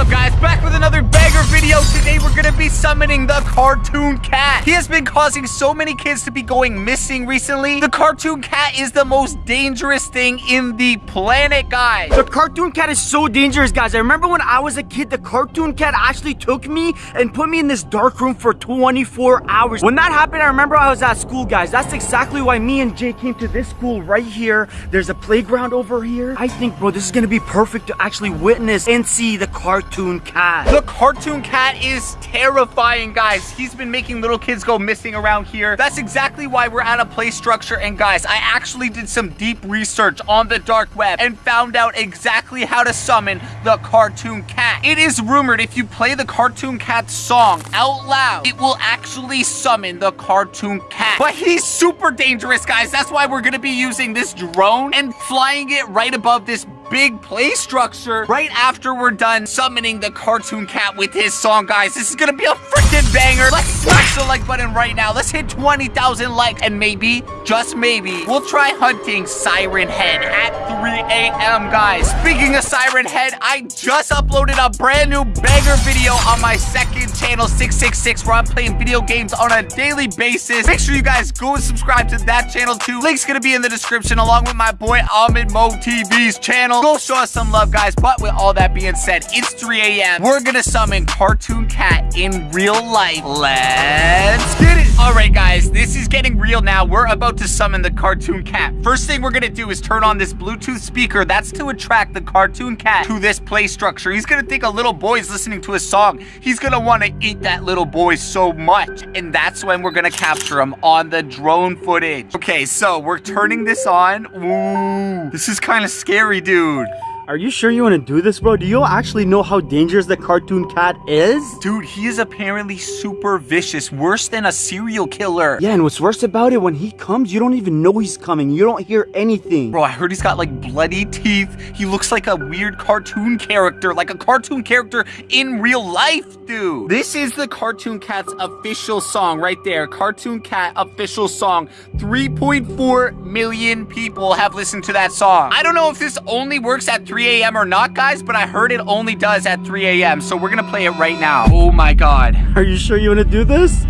up guys? Back with another bagger video. Today we're gonna be summoning the Cartoon Cat. He has been causing so many kids to be going missing recently. The Cartoon Cat is the most dangerous thing in the planet, guys. The Cartoon Cat is so dangerous, guys. I remember when I was a kid, the Cartoon Cat actually took me and put me in this dark room for 24 hours. When that happened, I remember I was at school, guys. That's exactly why me and Jay came to this school right here. There's a playground over here. I think, bro, this is gonna be perfect to actually witness and see the Cartoon Cat. The Cartoon Cat is terrifying, guys. He's been making little kids go missing around here. That's exactly why we're at a play structure. And guys, I actually did some deep research on the dark web and found out exactly how to summon the Cartoon Cat. It is rumored if you play the Cartoon Cat song out loud, it will actually summon the Cartoon Cat. But he's super dangerous, guys. That's why we're gonna be using this drone and flying it right above this big play structure right after we're done summoning the cartoon cat with his song, guys. This is gonna be a freaking banger. Let's smash the like button right now. Let's hit 20,000 likes and maybe, just maybe, we'll try hunting Siren Head at 3 a.m., guys. Speaking of Siren Head, I just uploaded a brand new banger video on my second channel, 666, where I'm playing video games on a daily basis. Make sure you guys go and subscribe to that channel too. Link's gonna be in the description along with my boy Ahmed Mo TV's channel. Go show us some love, guys. But with all that being said, it's 3 a.m. We're gonna summon Cartoon Cat in real life. Let's get it. All right, guys, this is getting real now. We're about to summon the Cartoon Cat. First thing we're gonna do is turn on this Bluetooth speaker. That's to attract the Cartoon Cat to this play structure. He's gonna think a little boy's listening to a song. He's gonna wanna eat that little boy so much. And that's when we're gonna capture him on the drone footage. Okay, so we're turning this on. Ooh, this is kind of scary, dude food. Are you sure you want to do this, bro? Do you actually know how dangerous the Cartoon Cat is? Dude, he is apparently super vicious, worse than a serial killer. Yeah, and what's worse about it, when he comes, you don't even know he's coming. You don't hear anything. Bro, I heard he's got like bloody teeth. He looks like a weird cartoon character, like a cartoon character in real life, dude. This is the Cartoon Cat's official song right there. Cartoon Cat official song. 3.4 million people have listened to that song. I don't know if this only works at 3 a.m. or not, guys, but I heard it only does at 3 a.m. So we're gonna play it right now. Oh my god. Are you sure you want to do this?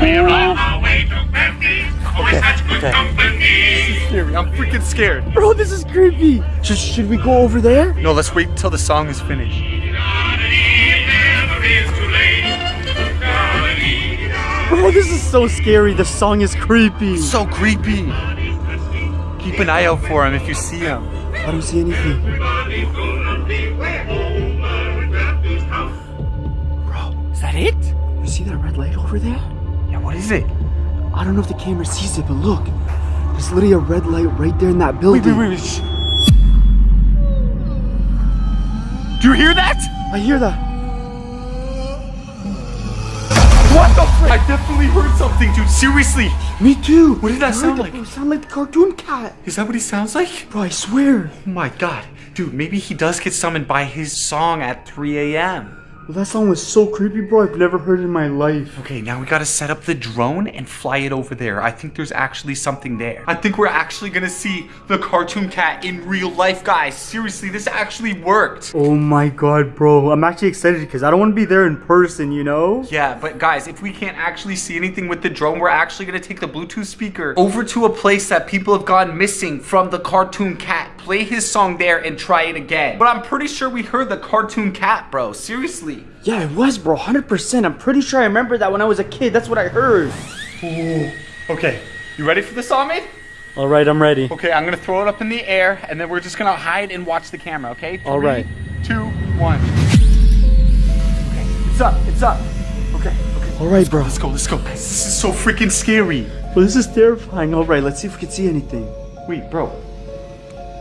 We're on our way to Memphis. Always such good company. Scary. I'm freaking scared. Bro, this is creepy. Should, should we go over there? No, let's wait until the song is finished. It never is too late. Bro, this is so scary. The song is creepy. So creepy. Keep an eye out for him if you see him. I don't see anything. Bro, is that it? You see that red light over there? Yeah, what is it? I don't know if the camera sees it, but look. There's literally a red light right there in that building. wait, wait, wait. Do you hear that? I hear that. Frick? I definitely heard something, dude. Seriously. Me too. What did that sound like? It sounded like the cartoon cat. Is that what he sounds like? Bro, I swear. Oh my god. Dude, maybe he does get summoned by his song at 3 a.m. That song was so creepy, bro. I've never heard it in my life. Okay, now we gotta set up the drone and fly it over there. I think there's actually something there. I think we're actually gonna see the cartoon cat in real life, guys. Seriously, this actually worked. Oh my god, bro. I'm actually excited because I don't want to be there in person, you know? Yeah, but guys, if we can't actually see anything with the drone, we're actually gonna take the Bluetooth speaker over to a place that people have gone missing from the cartoon cat. Play his song there and try it again. But I'm pretty sure we heard the cartoon cat, bro. Seriously. Yeah, it was, bro. 100%. I'm pretty sure I remember that when I was a kid. That's what I heard. Okay, you ready for this, Ahmed? All right, I'm ready. Okay, I'm gonna throw it up in the air, and then we're just gonna hide and watch the camera, okay? Three, All right. two, one. Okay, it's up, it's up. Okay, okay. All right, bro. Let's go, let's go. This is so freaking scary. Well, this is terrifying. All right, let's see if we can see anything. Wait, bro.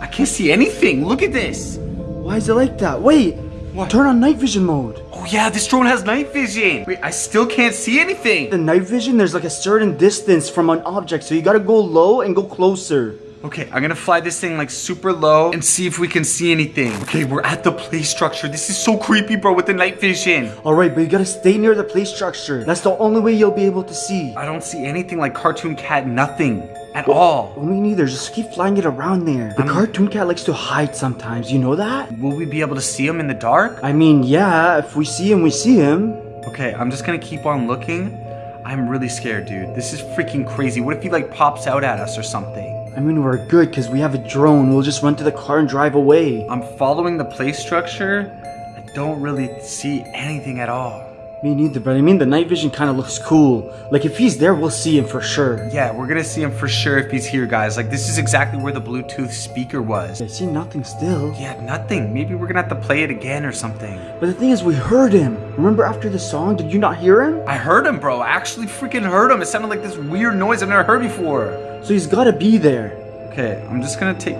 I can't see anything. Look at this. Why is it like that? Wait. What? Turn on night vision mode. Oh yeah, this drone has night vision. Wait, I still can't see anything. The night vision, there's like a certain distance from an object, so you gotta go low and go closer. Okay, I'm gonna fly this thing like super low and see if we can see anything. Okay, we're at the play structure. This is so creepy, bro, with the night vision. All right, but you gotta stay near the play structure. That's the only way you'll be able to see. I don't see anything like cartoon cat, nothing. At all. Well, me neither. Just keep flying it around there. The cartoon cat likes to hide sometimes. You know that? Will we be able to see him in the dark? I mean, yeah. If we see him, we see him. Okay, I'm just gonna keep on looking. I'm really scared, dude. This is freaking crazy. What if he like pops out at us or something? I mean, we're good because we have a drone. We'll just run to the car and drive away. I'm following the play structure. I don't really see anything at all. Me neither, but I mean, the night vision kind of looks cool. Like, if he's there, we'll see him for sure. Yeah, we're gonna see him for sure if he's here, guys. Like, this is exactly where the Bluetooth speaker was. I see nothing still. Yeah, nothing. Maybe we're gonna have to play it again or something. But the thing is, we heard him. Remember after the song? Did you not hear him? I heard him, bro. I actually freaking heard him. It sounded like this weird noise I've never heard before. So he's gotta be there. Okay, I'm just gonna take.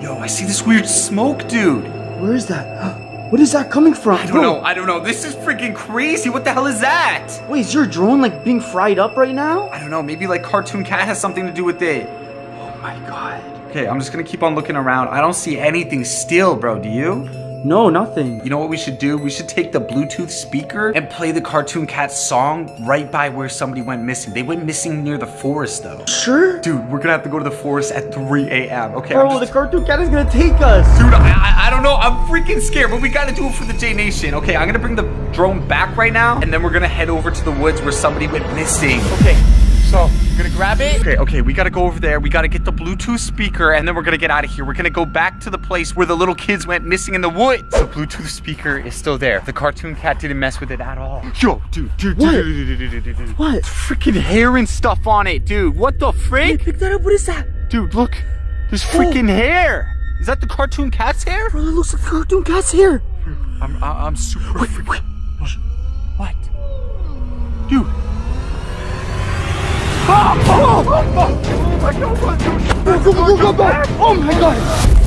Yo, I see this weird smoke, dude. Where is that? What is that coming from? I don't know. I don't know. This is freaking crazy. What the hell is that? Wait, is your drone like being fried up right now? I don't know. Maybe like Cartoon Cat has something to do with it. Oh my god. Okay, I'm just gonna keep on looking around. I don't see anything still, bro. Do you? No, nothing. You know what we should do? We should take the Bluetooth speaker and play the Cartoon Cat song right by where somebody went missing. They went missing near the forest, though. Sure? Dude, we're gonna have to go to the forest at 3 a.m. Okay, Bro, just- the cartoon cat is gonna take us. Dude, I, I, I don't know. I'm freaking scared, but we gotta do it for the J Nation. Okay, I'm gonna bring the drone back right now, and then we're gonna head over to the woods where somebody went missing. Okay, so I'm gonna grab it. Okay, okay, we gotta go over there. We gotta get the Bluetooth speaker, and then we're gonna get out of here. We're gonna go back to the place where the little kids went missing in the woods. The Bluetooth speaker is still there. The cartoon cat didn't mess with it at all. Yo, dude, dude, What? dude, dude, dude, dude, dude, dude, dude. What? Freaking hair and stuff on it, dude. What the Hey, frick? pick that up. What is that? Dude, look. There's oh. freaking hair. Is that the cartoon cat's hair? Bro, that looks like the cartoon cat's here. I'm, I- I'm super. Wait, freak- wait. What? Dude. Go, go, go, go, go. Oh my god.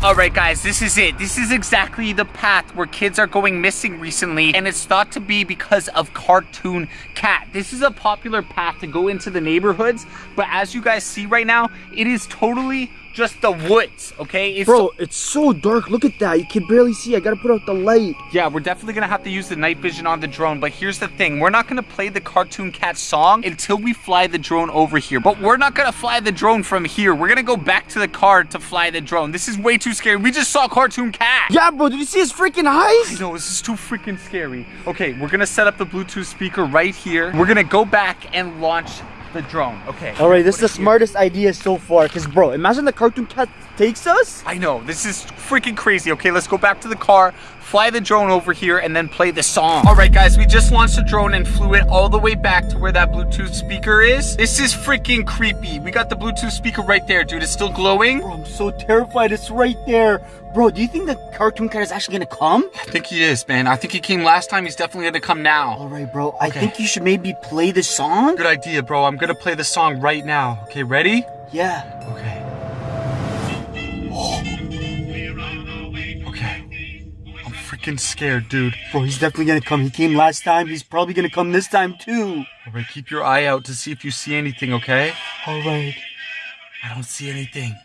All right, guys, this is it. This is exactly the path where kids are going missing recently, and it's thought to be because of Cartoon Cat. This is a popular path to go into the neighborhoods, but as you guys see right now, it is totally just the woods, okay? It's Bro, it's so dark. Look at that. You can barely see. I gotta put out the light. Yeah, we're definitely gonna have to use the night vision on the drone, but here's the thing. We're not gonna play the Cartoon Cat song until we fly the drone over here. But we're not gonna fly the drone from here. We're gonna go back to the car to fly the drone. This is way too scary. We just saw Cartoon Cat. Yeah, bro. Did you see his freaking I eyes? know, this is too freaking scary. Okay, we're gonna set up the Bluetooth speaker right here. We're gonna go back and launch the drone. Okay. All right, this is the here. smartest idea so far. Cause, bro, imagine the cartoon cat takes us. I know, this is freaking crazy. Okay, let's go back to the car, fly the drone over here, and then play the song. All right, guys, we just launched the drone and flew it all the way back to where that Bluetooth speaker is. This is freaking creepy. We got the Bluetooth speaker right there, dude. It's still glowing. Bro, I'm so terrified. It's right there. Bro, do you think the cartoon cat is actually gonna come? I think he is, man. I think he came last time. He's definitely gonna come now. All right, bro. Okay. I think you should maybe play the song. Good idea, bro. I'm gonna play the song right now. Okay, ready? Yeah. Okay. Okay. Freaking scared, dude. Bro, he's definitely gonna come. He came last time. He's probably gonna come this time too. All right, keep your eye out to see if you see anything, okay? All right. I don't see anything.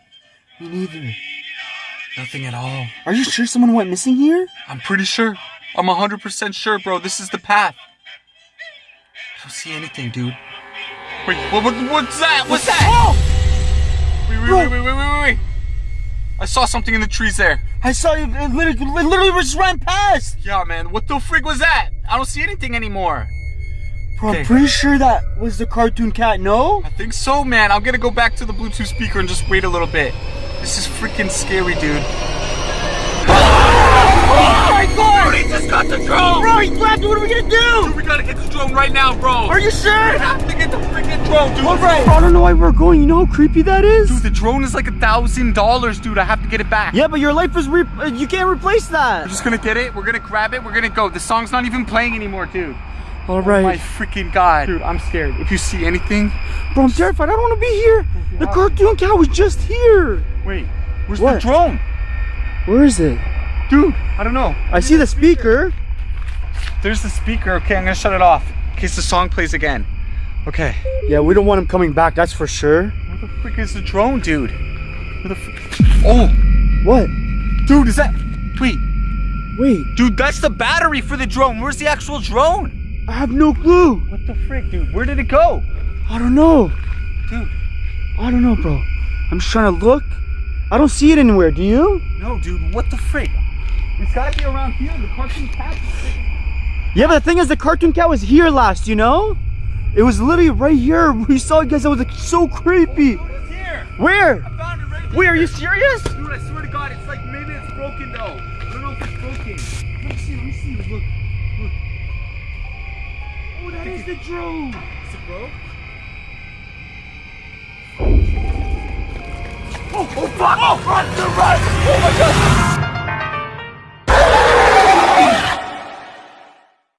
Me neither. Nothing at all. Are you sure someone went missing here? I'm pretty sure. I'm 100% sure, bro. This is the path. I don't see anything, dude. Wait, what, what, what's that? What's that? Oh! Wait, wait, Bro. wait, wait, wait, wait, wait. I saw something in the trees there. I saw you. It literally, it literally just ran past. Yeah, man. What the frig was that? I don't see anything anymore. Bro, Okay. I'm pretty sure that was the cartoon cat. No? I think so, man. I'm gonna go back to the Bluetooth speaker and just wait a little bit. This is freaking scary, dude. Oh my god! He just got the drone! Bro, he grabbed it. What are we gonna do? Dude, we gotta get the drone right now, bro! Are you We sure? To the freaking drone, dude! All right. I don't know why we're going. You know how creepy that is? Dude, the drone is like a thousand dollars, dude. I have to get it back. Yeah, but your life is re- you can't replace that. We're just gonna get it. We're gonna grab it. We're gonna go. The song's not even playing anymore, dude. All oh right. Oh my freaking god, dude. I'm scared. If you see anything, bro, I'm terrified. I don't want to be here. The cartoon cow was just here. wait. Where's What? the drone, Where is it? dude? I don't know. I see the speaker. There's the speaker. Okay, I'm gonna shut it off in case the song plays again. Okay. Yeah, we don't want him coming back. That's for sure. Where the frick is the drone, dude? Where the frick? Oh, What? dude, is that? Wait, Wait. dude, that's the battery for the drone. Where's the actual drone? I have no clue. What the frick, dude? Where did it go? I don't know. Dude, I don't know, bro. I'm just trying to look. I don't see it anywhere. Do you? no, dude, what the frick? It's gotta be around here. The cartoon cat Yeah, but the thing is, the cartoon cat was here last, you know? It was literally right here. We saw it, guys. It was like so creepy. Oh, here. Where? I found it right. Wait, are you serious? Dude, I swear to God, it's like maybe it's broken though. I don't know if it's broken. Let me see, let me see. Look, look. Oh, that is the drone. Is it broke? Oh, oh, fuck! Oh, run, run! Oh my god!